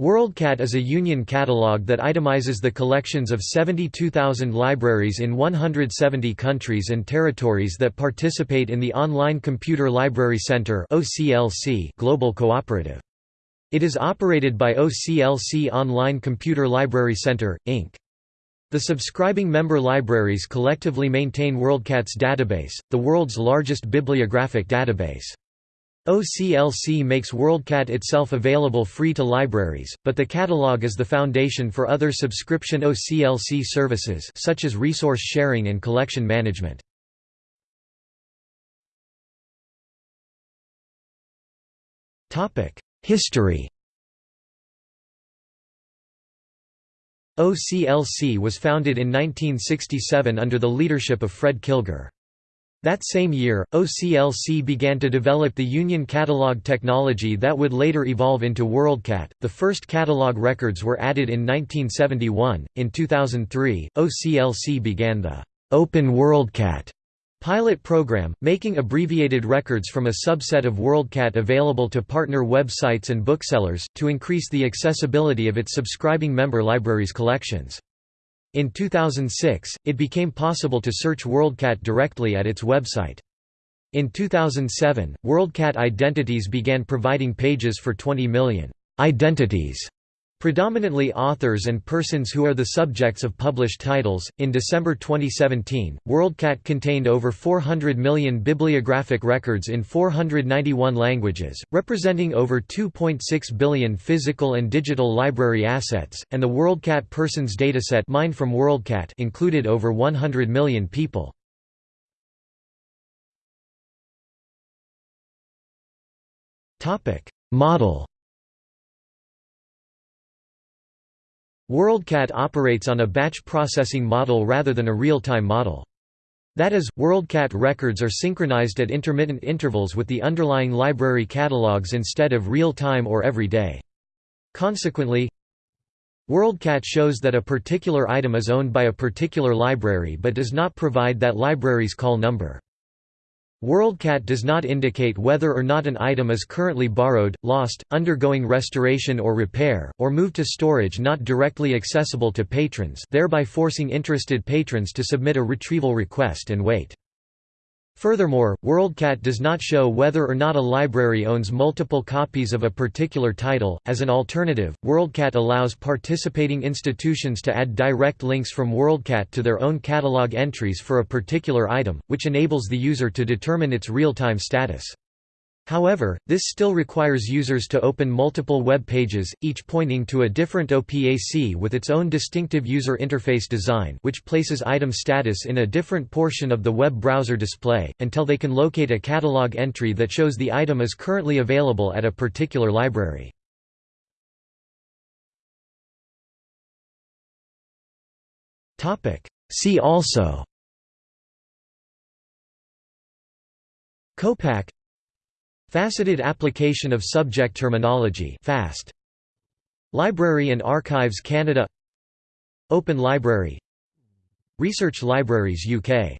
WorldCat is a union catalog that itemizes the collections of 72,000 libraries in 170 countries and territories that participate in the Online Computer Library Center global cooperative. It is operated by OCLC Online Computer Library Center, Inc. The subscribing member libraries collectively maintain WorldCat's database, the world's largest bibliographic database. OCLC makes WorldCat itself available free to libraries, but the catalog is the foundation for other subscription OCLC services such as resource sharing and collection management. History OCLC was founded in 1967 under the leadership of Fred Kilgour. That same year, OCLC began to develop the Union Catalog technology that would later evolve into WorldCat. The first catalog records were added in 1971. In 2003, OCLC began the Open WorldCat pilot program, making abbreviated records from a subset of WorldCat available to partner websites and booksellers, to increase the accessibility of its subscribing member libraries' collections. In 2006, it became possible to search WorldCat directly at its website. In 2007, WorldCat Identities began providing pages for 20 million identities Predominantly authors and persons who are the subjects of published titles. In December 2017, WorldCat contained over 400 million bibliographic records in 491 languages, representing over 2.6 billion physical and digital library assets, and the WorldCat Persons dataset mined from WorldCat included over 100 million people. Model WorldCat operates on a batch processing model rather than a real-time model. That is, WorldCat records are synchronized at intermittent intervals with the underlying library catalogs instead of real-time or every day. Consequently, WorldCat shows that a particular item is owned by a particular library but does not provide that library's call number. WorldCat does not indicate whether or not an item is currently borrowed, lost, undergoing restoration or repair, or moved to storage not directly accessible to patrons thereby forcing interested patrons to submit a retrieval request and wait. Furthermore, WorldCat does not show whether or not a library owns multiple copies of a particular title. As an alternative, WorldCat allows participating institutions to add direct links from WorldCat to their own catalog entries for a particular item, which enables the user to determine its real-time status. However, this still requires users to open multiple web pages, each pointing to a different OPAC with its own distinctive user interface design which places item status in a different portion of the web browser display, until they can locate a catalog entry that shows the item is currently available at a particular library. See also COPAC Faceted application of subject terminology FAST. Library and Archives Canada. Open Library. Research Libraries UK